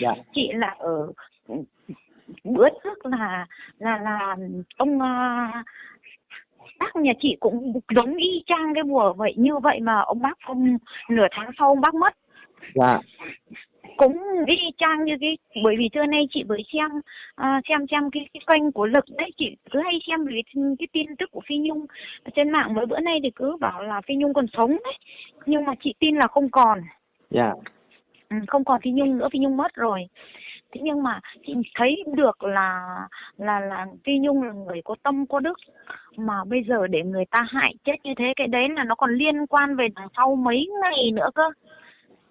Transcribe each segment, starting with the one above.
dạ. Chị là ở bữa trước là là là ông à, bác nhà chị cũng giống y chang cái bùa vậy như vậy mà ông bác không nửa tháng sau ông bác mất. Dạ. Cũng y chang như cái bởi vì trưa nay chị mới xem à, xem xem cái, cái kênh của lực đấy chị cứ hay xem cái, cái tin tức của phi nhung trên mạng mới bữa nay thì cứ bảo là phi nhung còn sống đấy nhưng mà chị tin là không còn. Dạ ừ, không còn phi nhung nữa phi nhung mất rồi. Thế nhưng mà chị thấy được là là là phi nhung là người có tâm có đức. Mà bây giờ để người ta hại chết như thế cái đấy là nó còn liên quan về đằng sau mấy ngày nữa cơ.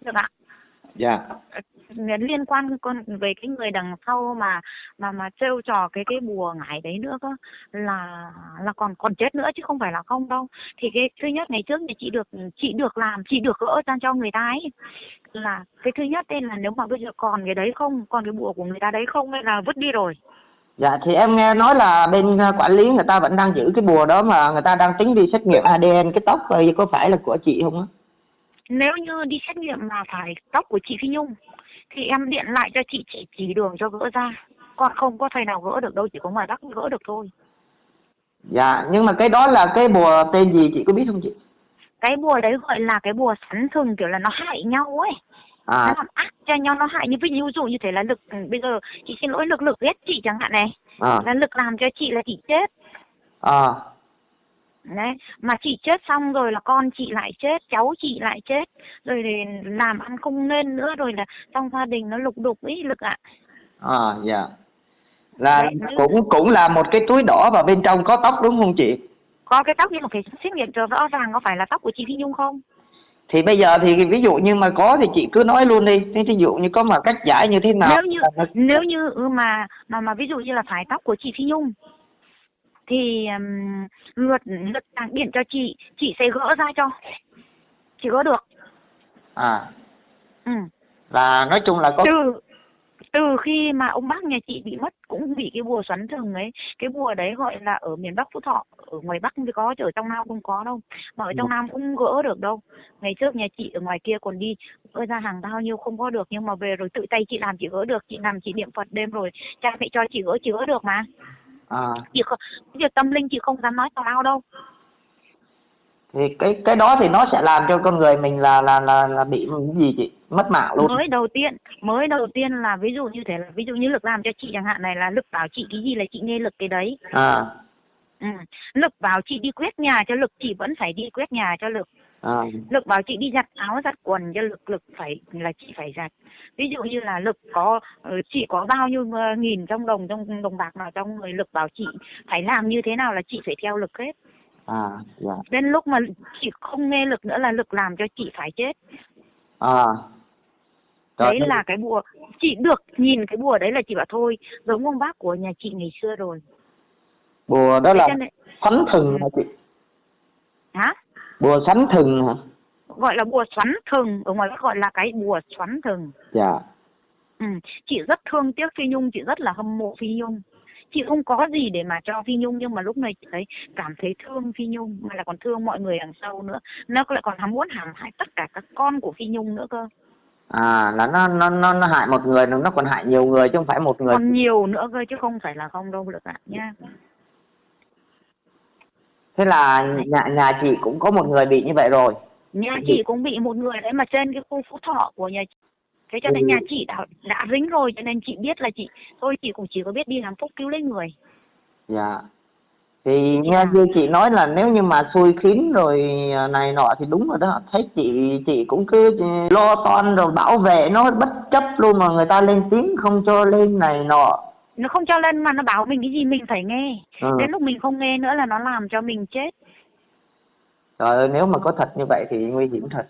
Được ạ? Dạ liên quan con về cái người đằng sau mà mà mà trêu trò cái cái bùa ngải đấy nữa cơ. Là là còn còn chết nữa chứ không phải là không đâu. Thì cái thứ nhất ngày trước thì chị được chị được làm chị được gỡ ra cho người ta ấy. Là cái thứ nhất đây là nếu mà bây giờ còn cái đấy không còn cái bùa của người ta đấy không hay là vứt đi rồi. Dạ thì em nghe nói là bên ờ, quản lý người ta vẫn đang giữ cái bùa đó mà người ta đang tính đi xét nghiệm ADN cái tóc rồi có phải là của chị không á? Nếu như đi xét nghiệm mà phải tóc của chị Phi Nhung thì em điện lại cho chị chị chỉ đường cho gỡ ra. Còn không có thầy nào gỡ được đâu chỉ có ngoài Bắc gỡ được thôi. Dạ nhưng mà cái đó là cái bùa tên gì chị có biết không chị? Cái bùa đấy gọi là cái bùa sắn thừng kiểu là nó hại nhau ấy. À. Nó làm ác cho nhau nó hại. Như ví dụ như thế là lực bây giờ chị xin lỗi lực lực ghét chị chẳng hạn này. À. Là lực làm cho chị là chị chết. À đấy mà chị chết xong rồi là con chị lại chết cháu chị lại chết. Rồi thì làm ăn không nên nữa rồi là trong gia đình nó lục đục ý lực ạ. À dạ. Là Đấy, cũng cũng là một cái túi đỏ và bên trong có tóc đúng không chị? Có cái tóc nhưng mà phải xét nghiệm cho rõ ràng có phải là tóc của chị Phi Nhung không? Thì bây giờ thì ví dụ như mà có thì chị cứ nói luôn đi. Thế ví dụ như có mà cách giải như thế nào nếu như nếu như ừ, mà mà mà ví dụ như là phải tóc của chị Phi Nhung thì um, luật luật đảng điện cho chị chị sẽ gỡ ra cho. Chị gỡ được. À. Ừ. là nói chung là có từ từ khi mà ông bác nhà chị bị mất cũng bị cái bùa xoắn thừng ấy. Cái bùa đấy gọi là ở miền Bắc Phú Thọ ở ngoài Bắc mới có chứ ở trong Nam không có đâu. Mà ở trong Nam cũng gỡ được đâu. Ngày trước nhà chị ở ngoài kia còn đi gỡ ra hàng bao nhiêu không có được nhưng mà về rồi tự tay chị làm chị gỡ được. Chị làm chị niệm Phật đêm rồi cha mẹ cho chị gỡ chị gỡ được mà à. Chị không việc tâm linh chị không dám nói tào đâu. Thì cái cái đó thì nó sẽ làm cho con người mình là là là là bị gì chị? Mất mạng luôn. Mới đầu tiên mới đầu tiên là ví dụ như thế là ví dụ như lực làm cho chị chẳng hạn này là lực bảo chị cái gì là chị nghe lực cái đấy. À ừ. lực bảo chị đi quét nhà cho lực chị vẫn phải đi quét nhà cho lực. À. Lực bảo chị đi giặt áo giặt quần cho lực lực phải là chị phải giặt. Ví dụ như là lực có ờ, chị có bao nhiêu ờ, nghìn trong đồng trong đồng bạc nào trong người lực bảo chị phải làm như thế nào là chị phải theo lực hết. À dạ. Đến lúc mà chị không nghe lực nữa là lực làm cho chị phải chết. À. Rồi, đấy là cái bùa. Chị được nhìn cái bùa đấy là chị bảo thôi giống ông bác của nhà chị ngày xưa rồi bùa đó là nên sắn thừng hả chị? Hả? Bùa sắn thừng hả? Gọi là bùa xoắn thừng ở ngoài gọi là cái bùa xoắn thừng dạ. Ừ. chị rất thương tiếc phi nhung chị rất là hâm mộ phi nhung. Chị không có gì để mà cho phi nhung nhưng mà lúc này chị thấy cảm thấy thương phi nhung mà là còn thương mọi người đằng sau nữa. Nó lại còn hàm muốn hãm hại tất cả các con của phi nhung nữa cơ. À là nó nó nó nó hại một người nó còn hại nhiều người chứ không phải một người. Còn nhiều nữa cơ chứ không phải là không đâu được ạ nha thế là nhà nhà chị cũng có một người bị như vậy rồi. Nhà chị cũng bị một người đấy mà trên cái khu phú thọ của nhà chị. Thế cho nên Ừ. nhà chị đã đã dính rồi cho nên chị biết là chị thôi chị cũng chỉ có biết đi làm phúc cứu lấy người. Dạ. Thì nghe như chị nói là nếu như mà xui khiến rồi à, này nọ thì đúng rồi đó. Thấy chị chị cũng cứ lo toan rồi bảo vệ nó bất chấp luôn mà người ta lên tiếng không cho lên này nọ nó không cho lên mà nó bảo mình cái gì mình phải nghe. Ừ. đến lúc mình không nghe nữa là nó làm cho mình chết. Trời ơi nếu mà có thật như vậy thì nguy hiểm thật.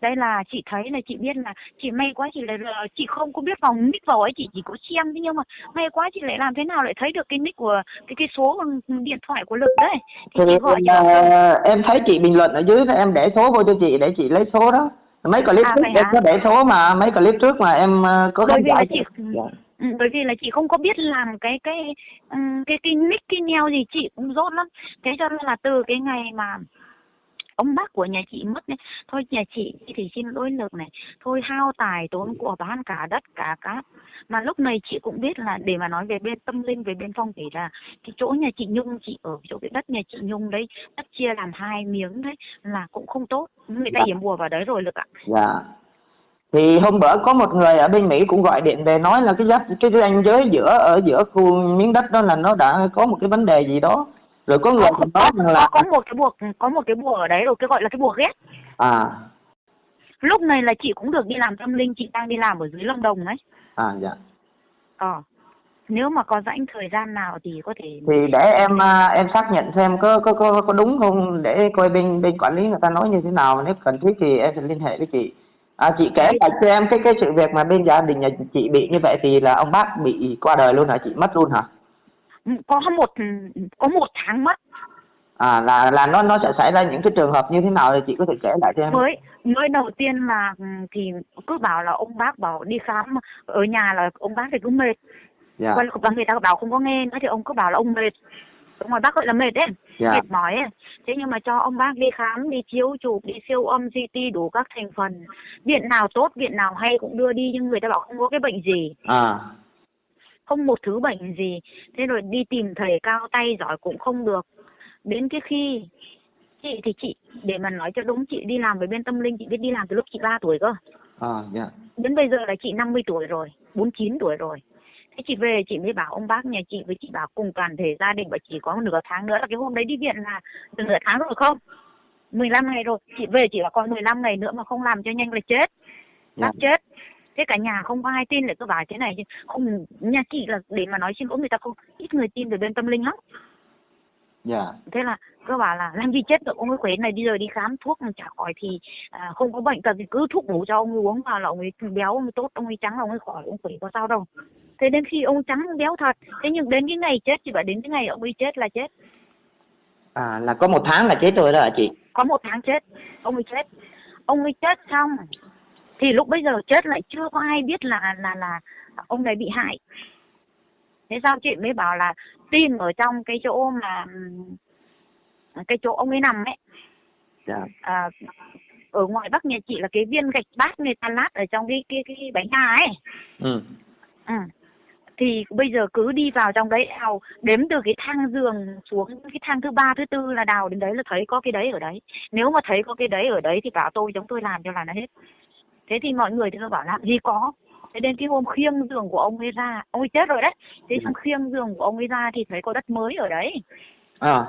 Đây là chị thấy là chị biết là chị may quá chị lại là chị không có biết vào nick vào ấy chị chỉ có xem thế nhưng mà may quá chị lại làm thế nào lại thấy được cái nick của cái cái số điện thoại của lực đấy. Thì thì chị gọi cho ờ, em thấy chị bình luận ở dưới em để số vô cho chị để chị lấy số đó. Mấy clip À, trước em có để số mà mấy clip trước mà em ờ, có khán là giả chị Dạ. Ừ, bởi vì là chị không có biết làm cái cái ừm, cái cái nick cái neo gì chị cũng dốt lắm. Thế cho nên là từ cái ngày mà ông bác của nhà chị mất này thôi nhà chị thì xin lỗi lực này thôi hao tài tốn của bán cả đất cả cát. Mà lúc này chị cũng biết là để mà nói về bên tâm linh về bên phong thủy là cái chỗ nhà chị nhung chị ở chỗ cái đất nhà chị nhung đấy đất chia làm hai miếng đấy là cũng không tốt. Người ta Dạ. hiểm bùa vào đấy rồi lực ạ. Dạ thì hôm bữa có một người ở bên Mỹ cũng gọi điện về nói là cái giá cái ranh giới giữa ở giữa khu miếng đất đó là nó đã có một cái vấn đề gì đó. Rồi có người còn nói rằng là có, một cái buộc có một cái bùa ở đấy rồi cái gọi là cái bùa ghét à. Lúc này là chị cũng được đi làm tâm linh chị đang đi làm ở dưới Lâm Đồng đấy à dạ. Ờ. Nếu mà có rãnh thời gian nào thì có thể thì để em à, em xác nhận xem có có có có đúng không để coi bên bên quản lý người ta nói như thế nào. Nếu cần thiết thì em sẽ liên hệ với chị à, chị kể lại cho em cái cái sự việc mà bên gia đình nhà chị bị như vậy thì là ông bác bị qua đời luôn hả? Chị mất luôn hả? Ừ, có một có một tháng mất. À là là nó nó sẽ xảy ra những cái trường hợp như thế nào thì chị có thể kể lại cho em? Mới mới đầu tiên là ừ, thì cứ bảo là ông bác bảo đi khám ở nhà là ông bác thì cứ mệt. Dạ. Và và người ta bảo không có nghe nữa thì ông cứ bảo là ông mệt ông ngoài bác gọi là mệt đấy. Dạ. Mệt mỏi ấy. thế nhưng mà cho ông bác đi khám đi chiếu chụp đi siêu âm CT đủ các thành phần. Viện nào tốt viện nào hay cũng đưa đi nhưng người ta bảo không có cái bệnh gì. À. Không một thứ bệnh gì. Thế rồi đi tìm thầy cao tay giỏi cũng không được. Đến cái khi chị thì chị để mà nói cho đúng chị đi làm với bên tâm linh chị biết đi làm từ lúc chị 3 tuổi cơ. À dạ. Đến bây giờ là chị 50 tuổi rồi 49 tuổi rồi thế chị về chị mới bảo ông bác nhà chị với chị bảo cùng toàn thể gia đình và chỉ có nửa tháng nữa là cái hôm đấy đi viện là từ nửa tháng rồi không? 15 ngày rồi. Chị về chỉ là còn 15 ngày nữa mà không làm cho nhanh là chết. Bác chết. Thế cả nhà không có ai tin lại cứ bảo thế này không nhà chị là để mà nói xin lỗi người ta không ít người tin về bên tâm linh lắm. Dạ. Thế là cứ bảo là làm gì chết được ông ấy khỏe này đi rồi đi khám thuốc mà chả khỏi thì à, không có bệnh tật thì cứ thuốc bổ cho ông ấy uống vào là ông ấy béo ông ấy tốt ông ấy trắng là ông ấy khỏi ông khỏe có sao đâu thế đến khi ông trắng béo thật. Thế nhưng đến cái ngày chết chị bảo đến cái ngày ông ấy chết là chết. À là có một tháng là chết rồi đó hả chị? Có một tháng chết ông ấy chết. Ông ấy chết xong thì lúc bây giờ chết lại chưa có ai biết là là là ông này bị hại. Thế sao chị mới bảo là tin ở trong cái chỗ mà cái chỗ ông ấy nằm ấy. Dạ. À, ở ngoài bắc nhà chị là cái viên gạch bát người ta lát ở trong cái cái cái bánh gà ấy. Ừ. Ừ. thì bây giờ cứ đi vào trong đấy đào đếm từ cái thang giường xuống cái thang thứ ba thứ tư là đào đến đấy là thấy có cái đấy ở đấy. Nếu mà thấy có cái đấy ở đấy thì bảo tôi chúng tôi làm cho là nó hết. Thế thì mọi người thì tôi bảo làm gì có. Thế đến cái hôm khiêng giường của ông ấy ra ông ấy chết rồi đấy. Thế xong khiêng giường của ông ấy ra thì thấy có đất mới ở đấy. À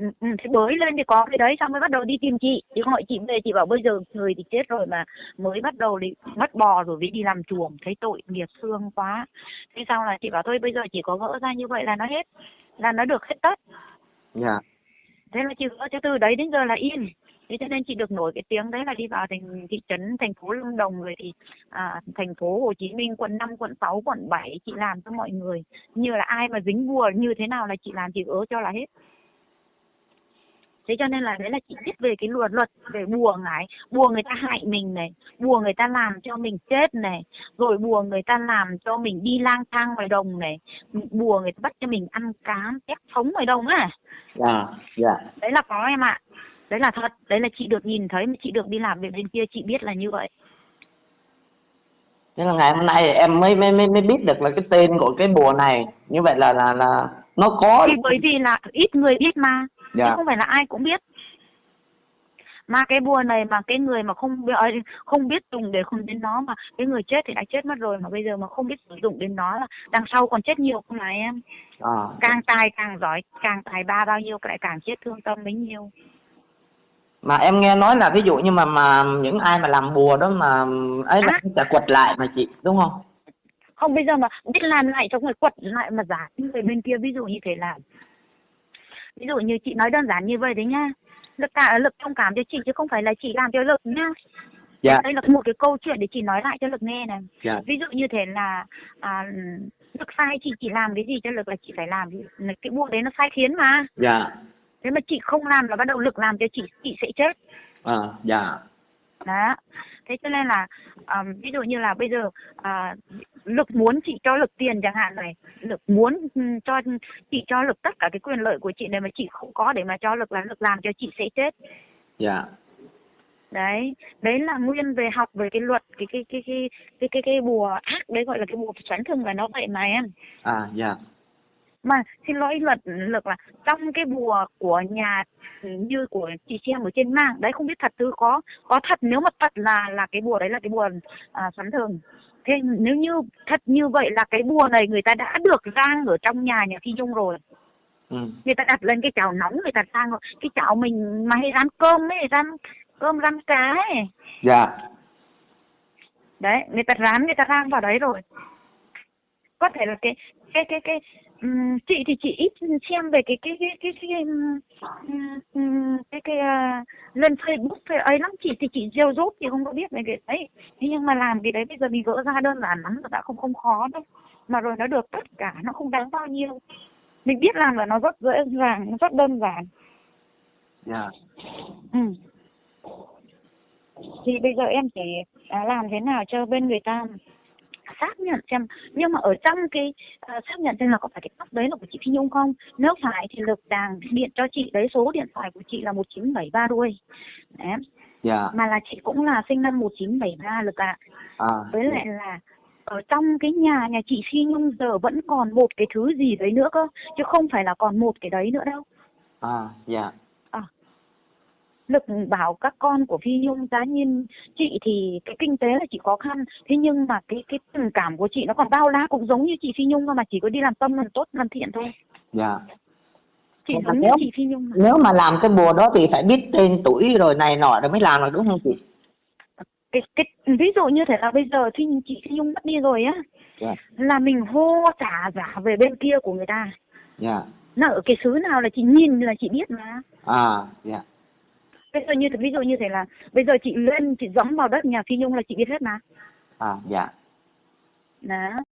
ừ, ừ, thế bới lên thì có cái đấy xong mới bắt đầu đi tìm chị. Thì gọi chị về chị bảo bây giờ người thì chết rồi mà mới bắt đầu thì mất bò rồi mới đi làm chuồng thấy tội nghiệp thương quá. Thế xong là chị bảo thôi bây giờ chỉ có gỡ ra như vậy là nó hết là nó được hết tất. Dạ. Thế là chị gỡ cho từ đấy đến giờ là yên. Thế cho nên chị được nổi cái tiếng đấy là đi vào thành thị trấn thành phố Lâm Đồng rồi thì à, thành phố Hồ Chí Minh quận 5, quận 6, quận 7 chị làm cho mọi người. Như là ai mà dính bùa như thế nào là chị làm chị gỡ cho là hết thế cho nên là đấy là chị biết về cái luật luật về bùa ngải. Bùa người ta hại mình này bùa người ta làm cho mình chết này rồi bùa người ta làm cho mình đi lang thang ngoài đồng này bùa người ta bắt cho mình ăn cá tép sống ngoài đồng á. Dạ dạ. Đấy là có em ạ. Đấy là thật đấy là chị được nhìn thấy mà chị được đi làm việc bên kia chị biết là như vậy. Thế là ngày hôm nay em mới mới mới mới biết được là cái tên của cái bùa này. Như vậy là là là nó có thì bởi vì là ít người biết mà chứ dạ không phải là ai cũng biết. Mà cái bùa này mà cái người mà không biết không biết dùng để không đến nó mà cái người chết thì đã chết mất rồi mà bây giờ mà không biết sử dụng đến nó là đằng sau còn chết nhiều không là em? À, càng tài càng giỏi càng tài ba bao nhiêu lại càng chết thương tâm bấy nhiêu. Mà em nghe nói là ví dụ như mà mà những ai mà làm bùa đó mà ấy là À. sẽ quật lại mà chị đúng không? không bây giờ mà biết làm lại cho người quật lại mà giả người bên kia ví dụ như thế là ví dụ như chị nói đơn giản như vậy đấy nha. Lực cả lực thông cảm cho chị chứ không phải là chị làm cho lực nha. Dạ. Đây là một cái câu chuyện để chị nói lại cho lực nghe này. Dạ. Ví dụ như thế là à, lực sai chị chỉ làm cái gì cho lực là chị phải làm cái buộc đấy nó sai khiến mà. Dạ. Thế mà chị không làm là bắt đầu lực làm cho chị chị sẽ chết. À, dạ. Đó thế cho nên là à, ví dụ như là bây giờ à, lực muốn chị cho lực tiền chẳng hạn này lực muốn cho chị cho lực tất cả cái quyền lợi của chị này mà chị không có để mà cho lực là lực làm cho chị sẽ chết. Dạ. Đấy đấy là nguyên về học về cái luật cái cái cái cái cái cái cái bùa ác đấy gọi là cái bùa xoắn thường là nó vậy mà em. À dạ mà xin lỗi luật luật là trong cái bùa của nhà như của chị xem ở trên mạng đấy không biết thật tư có có thật nếu mà thật là là cái bùa đấy là cái bùa à, xoắn thường. Thế nếu như thật như vậy là cái bùa này người ta đã được rang ở trong nhà nhà phi nhung rồi. Ừ. người ta đặt lên cái chảo nóng người ta rang rồi. Cái chảo mình mà hay rán cơm ấy rán cơm rán cá ấy. Dạ. Đấy người ta rán người ta rang vào đấy rồi. Có thể là cái cái cái cái um, chị thì chị ít xem về cái cái cái cái cái um, cái cái uh, lên Facebook hay ấy lắm. Chị thì chị gieo rốt thì không có biết về cái đấy. Thế nhưng mà làm cái đấy bây giờ mình gỡ ra đơn giản lắm rồi đã không không khó đâu. Mà rồi nó được tất cả nó không đáng bao nhiêu. Mình biết làm là nó rất dễ dàng nó rất đơn giản. Dạ. Ừ. thì bây giờ em chỉ à, làm thế nào cho bên người ta xác nhận xem nhưng mà ở trong cái uh, xác nhận xem là có phải cái tóc đấy là của chị Phi Nhung không? Nếu phải thì lực đàng điện cho chị đấy số điện thoại của chị là một chín bảy ba đuôi. Đấy. dạ. Mà là chị cũng là sinh năm 1973 lực ạ. À với lại là ở trong cái nhà nhà chị Phi Nhung giờ vẫn còn một cái thứ gì đấy nữa cơ chứ không phải là còn một cái đấy nữa đâu. À dạ lực bảo các con của Phi Nhung giá nhiên chị thì cái kinh tế là chị khó khăn. Thế nhưng mà cái cái tình cảm của chị nó còn bao la cũng giống như chị Phi Nhung mà chỉ có đi làm tâm làm tốt làm thiện thôi. Dạ. Chị mà giống như nếu- chị Phi Nhung mà. nếu mà làm cái bùa đó thì phải biết tên tuổi rồi này nọ rồi mới làm được đúng không chị? Cái cái ví dụ như thế là bây giờ thì chị Phi Nhung mất đi rồi á dạ. là mình hô trả giả về bên kia của người ta. Dạ. Nó ở cái xứ nào là chị nhìn là chị biết mà. À dạ bây giờ như ví dụ như thế là bây giờ chị lên chị dẫm vào đất nhà Phi Nhung là chị biết hết mà. À dạ. Đó